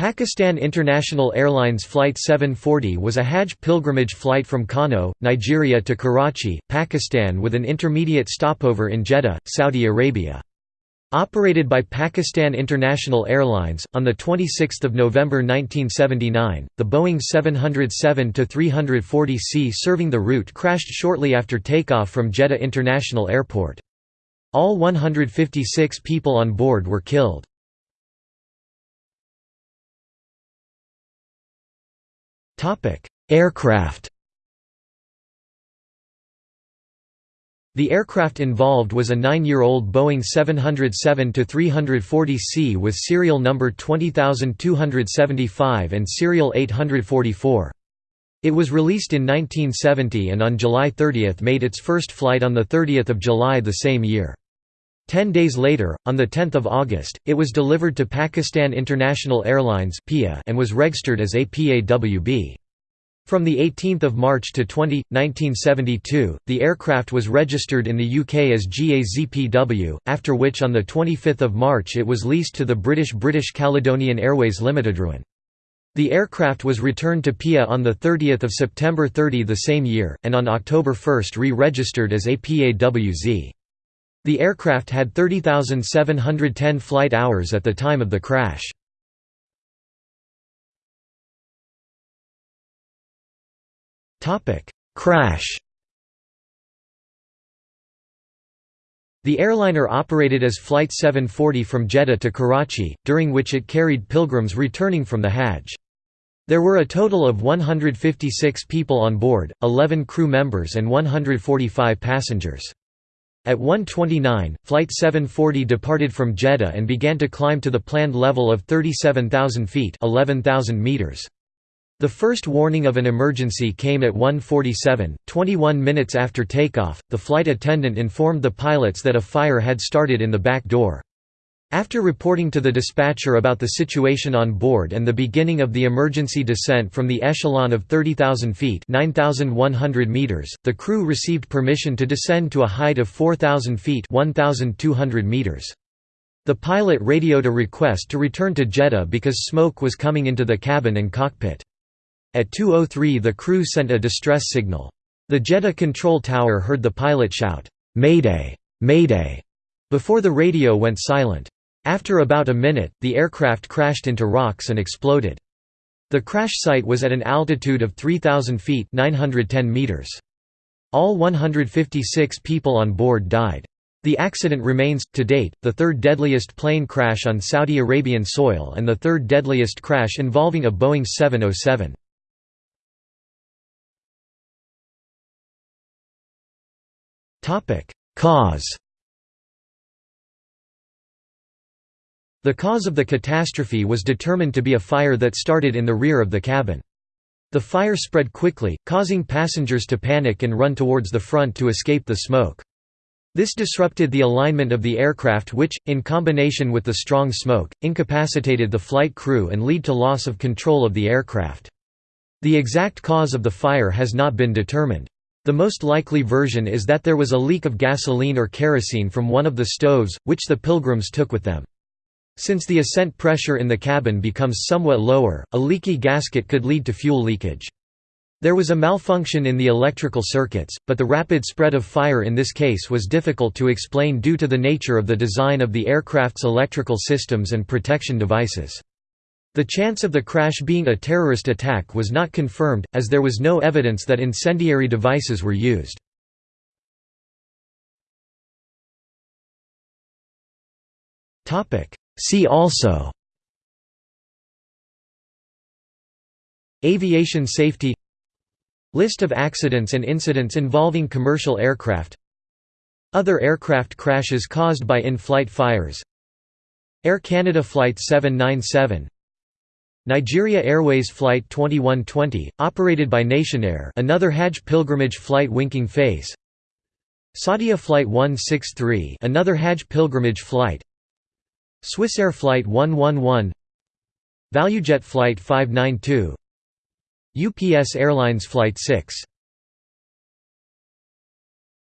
Pakistan International Airlines Flight 740 was a Hajj pilgrimage flight from Kano, Nigeria to Karachi, Pakistan with an intermediate stopover in Jeddah, Saudi Arabia. Operated by Pakistan International Airlines, on 26 November 1979, the Boeing 707-340C serving the route crashed shortly after takeoff from Jeddah International Airport. All 156 people on board were killed. Aircraft The aircraft involved was a nine-year-old Boeing 707-340C with serial number 20275 and serial 844. It was released in 1970 and on July 30 made its first flight on 30 July the same year. Ten days later, on 10 August, it was delivered to Pakistan International Airlines and was registered as APAWB. From 18 March to 20, 1972, the aircraft was registered in the UK as GAZPW, after which on 25 March it was leased to the British British Caledonian Airways Limited. The aircraft was returned to PIA on 30 September 30 the same year, and on October 1 re-registered as APAWZ. The aircraft had 30,710 flight hours at the time of the crash. Crash The airliner operated as Flight 740 from Jeddah to Karachi, during which it carried pilgrims returning from the Hajj. There were a total of 156 people on board, 11 crew members and 145 passengers. At 1:29, Flight 740 departed from Jeddah and began to climb to the planned level of 37,000 feet (11,000 meters). The first warning of an emergency came at 1:47, 21 minutes after takeoff. The flight attendant informed the pilots that a fire had started in the back door. After reporting to the dispatcher about the situation on board and the beginning of the emergency descent from the echelon of 30,000 feet meters, the crew received permission to descend to a height of 4,000 feet 1,200 meters. The pilot radioed a request to return to Jeddah because smoke was coming into the cabin and cockpit. At 2.03 the crew sent a distress signal. The Jeddah control tower heard the pilot shout, "'Mayday! Mayday!' before the radio went silent. After about a minute, the aircraft crashed into rocks and exploded. The crash site was at an altitude of 3,000 feet 910 meters. All 156 people on board died. The accident remains, to date, the third deadliest plane crash on Saudi Arabian soil and the third deadliest crash involving a Boeing 707. Cause The cause of the catastrophe was determined to be a fire that started in the rear of the cabin. The fire spread quickly, causing passengers to panic and run towards the front to escape the smoke. This disrupted the alignment of the aircraft which, in combination with the strong smoke, incapacitated the flight crew and lead to loss of control of the aircraft. The exact cause of the fire has not been determined. The most likely version is that there was a leak of gasoline or kerosene from one of the stoves, which the pilgrims took with them. Since the ascent pressure in the cabin becomes somewhat lower, a leaky gasket could lead to fuel leakage. There was a malfunction in the electrical circuits, but the rapid spread of fire in this case was difficult to explain due to the nature of the design of the aircraft's electrical systems and protection devices. The chance of the crash being a terrorist attack was not confirmed, as there was no evidence that incendiary devices were used. See also Aviation safety List of accidents and incidents involving commercial aircraft Other aircraft crashes caused by in-flight fires Air Canada Flight 797 Nigeria Airways Flight 2120, operated by Nationair another Hajj pilgrimage flight Winking Face Saudia Flight 163 another Hajj pilgrimage flight Swissair Flight 111 ValueJet Flight 592 UPS Airlines Flight 6